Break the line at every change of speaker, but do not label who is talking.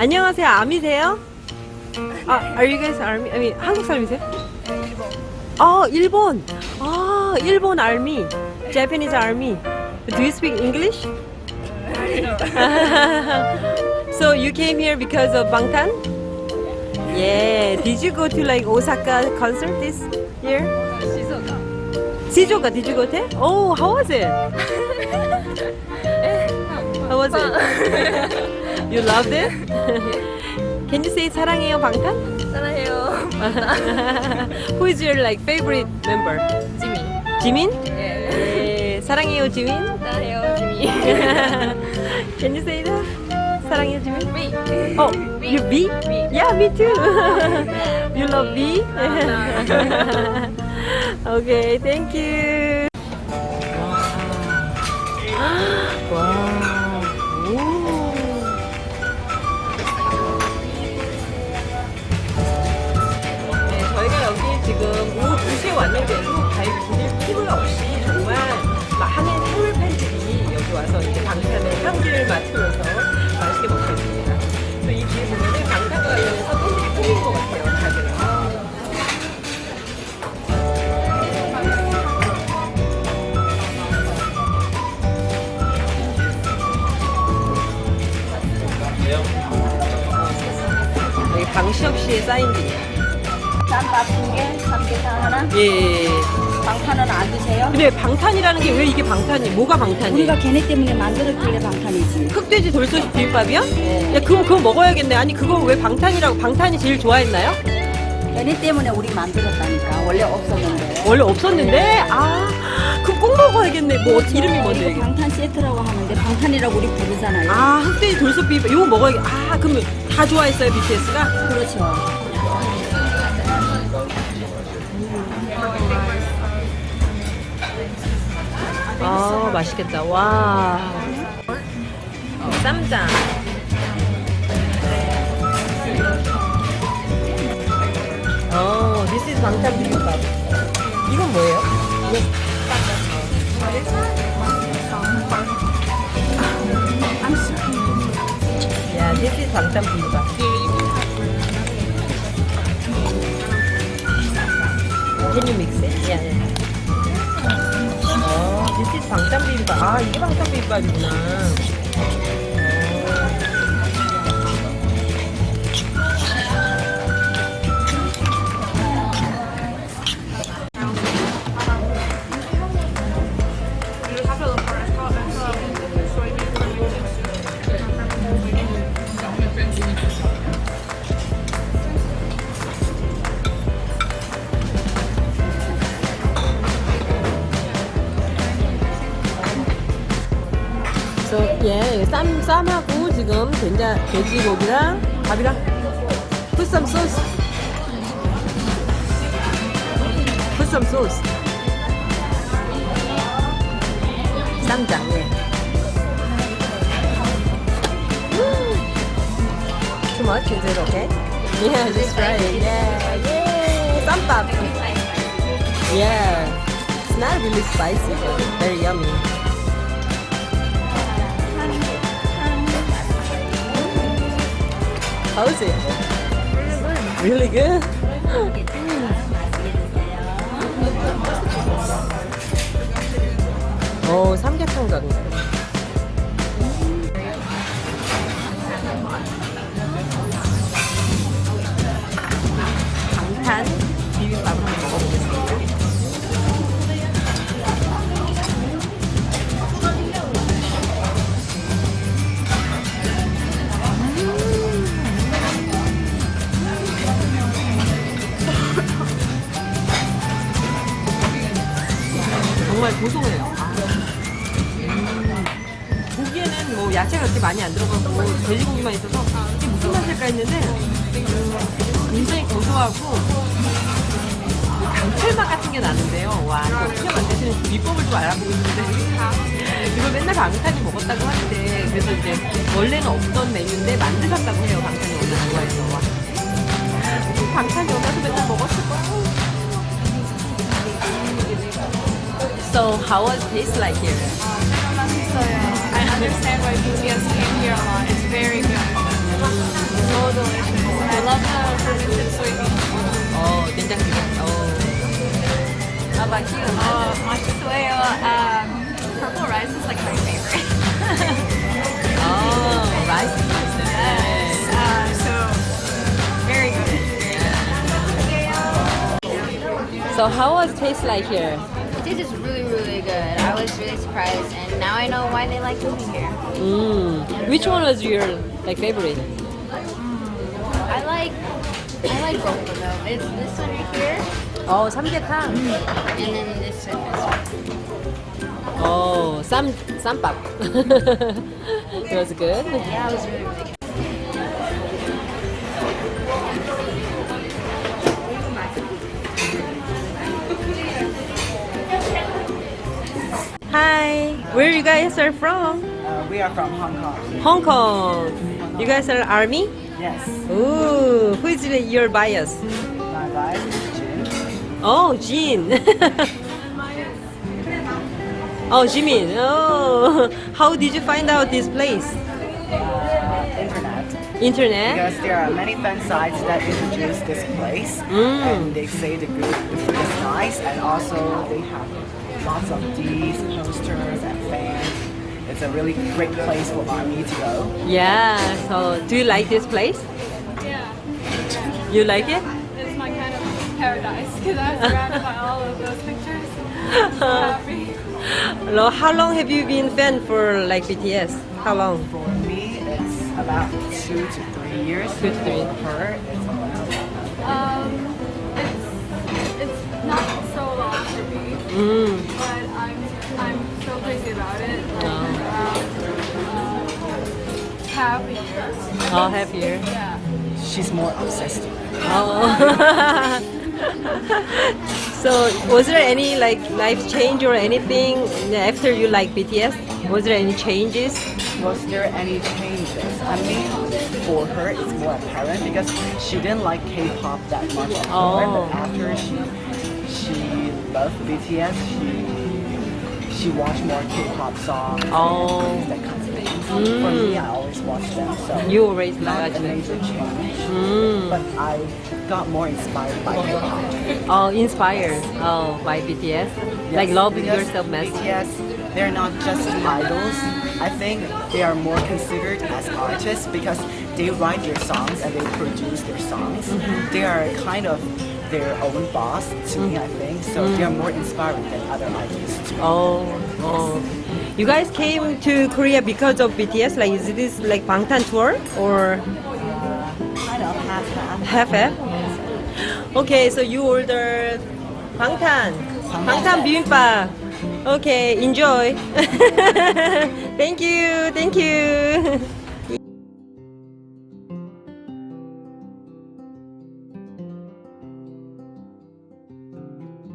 안녕하세요. 아미세요? 아, are you guys army? I mean, 한국 사람이세요? 아, 일본. 아, 일본 army. Japanese army. Do you speak English? so you came here because of Bangtan? Yeah. Did you go to like Osaka concert this year? Shizuoka. Did you go there? Oh, how was it? how was it? You loved it? Can you say 사랑해요 방탄?
사랑해요.
Who is your like favorite member?
Jimin.
Jimin? Yeah.
예.
사랑해요 Jimin.
사랑해요 Jimin.
Can you say that? 사랑해요 Jimin.
Me.
Oh, me. you V?
Me.
Yeah, me too. you love V? okay, thank you. Wow. wow. 와서 이제 방탄의 향기를 맡으면서 맛있게 먹고 있습니다. 또이 뒤에 보면은 방탄과 관련해서 팬들이 꾸민 것 같아요, 다들. 아. 여기 방시혁 씨의 사인들이에요.
쌈밥 두 개, 삼계탕 하나.
예, 예. 예.
방탄은 안 드세요?
근데 방탄이라는 게 왜 이게 방탄이? 뭐가 방탄이?
우리가 걔네 때문에 만들었길래 방탄이지.
흑돼지 돌솥 비빔밥이요?
네.
야, 그럼 그거 먹어야겠네. 아니, 그거 왜 방탄이라고, 방탄이 제일 좋아했나요?
걔네 때문에 우리 만들었다니까. 원래 없었는데.
원래 없었는데, 아, 그럼 꼭 먹어야겠네. 뭐, 어떻게 이름이 뭔데,
이거? 방탄 세트라고 하는데 방탄이라고 우리 부르잖아요.
아, 흑돼지 돌솥 비빔밥. 이거 먹어야겠, 아, 그럼 다 좋아했어요, BTS가?
그렇죠.
아, 맛있겠다. 와. 쌈장. 어, this is 방탄 비빔밥. 이건 뭐예요? Yeah, this is 방탄 비빔밥. Can you mix 아, 이게 방탄 비빔밥이구나. 예, 쌈 쌈하고 지금 된장 돼지고기랑 밥이랑 sauce. put some sauce. 쌈장 예. Too much is it okay? Yeah, just right. Yeah, yeah. 쌈밥. Yeah. It's not really spicy, but very yummy. How's it? Really good? 오, 삼계탕 같네. 정말 고소해요. 아. 음. 고기에는 뭐 야채가 그렇게 많이 안 들어가고 돼지고기만 있어서 이게 무슨 맛일까 했는데 음, 굉장히 고소하고 그 감칠맛 같은 게 나는데요. 와, 이거 어떻게 만드시는 비법을 좀 알아보고 있는데 이걸 맨날 방탄이 먹었다고 하는데 그래서 이제 원래는 없던 메뉴인데 만드셨다고 해요. 방탄이 워낙 좋아해서. 와. 방탄이 오면서 맨날 먹었을 거야. So how was it taste like here?
I understand why BTS came here a lot. It's very good. so delicious. I love the fermented soybeans.
어, 된장찌개. 어.
How about you? Uh, matsusueyo, um, purple rice is like my favorite.
어, 라이스 맛있어요.
yes. Uh, so, very good.
So how was taste like here?
It tastes really surprised, and now I know why they like coming here.
Mm. Which one was your like favorite? Mm.
I like I like both of them. It's this one right here.
Oh, samgyetang. Mm.
And then this one.
Oh, sam sampap. it was good.
Yeah, it was really really good.
Hi, where you guys are from?
Uh, we are from Hong Kong.
Hong Kong. You guys are army?
Yes.
Ooh, who is your bias?
My wife is Jin.
Oh, Jin. oh, Jimin. Oh, how did you find out this place?
Uh, internet.
Internet?
Because there are many fan sites that introduce this place,
Mm.
and they say the good, the food is nice, and also they have lots of these posters and fans. It's a really great place for army to go.
Yeah. So, do you like this place?
Yeah,
You like it?
it's my kind of paradise because I was surrounded by all of those pictures. So happy.
Lo- How long have you been fan for like BTS? How long?
For me, it's about two to three years.
Two to three.
For her, it's
Um, it's it's not so long for me,
Mm. Oh, happier.
Yeah.
she's more obsessed.
Oh. so, was there any like life change or anything after you like BTS? Was there any changes?
Was there any changes? I mean, for her, it's more apparent because she didn't like K-pop that much before,
Oh.
but after she she loved BTS, she she watched more K-pop songs,
Oh.
That kind of thing. For me, I always watch them, so
You always like
a major change.
Mm.
But I got more inspired by K-pop.
Oh, inspired. Oh, by BTS. like
Yes,
love
because
yourself message.
BTS, they're not just idols. I think they are more considered as artists because they write their songs and they produce their songs.
Mm-hmm.
They are kind of their own boss to me, I mm-hmm. think. So they are more inspiring than other idols. Too.
Oh, oh. You guys came to Korea because of BTS? Like, is this like Bangtan tour or
Kind of half half.
half half? Okay, so you ordered Bangtan. Bangtan bibimbap. Okay, enjoy. thank you, thank you.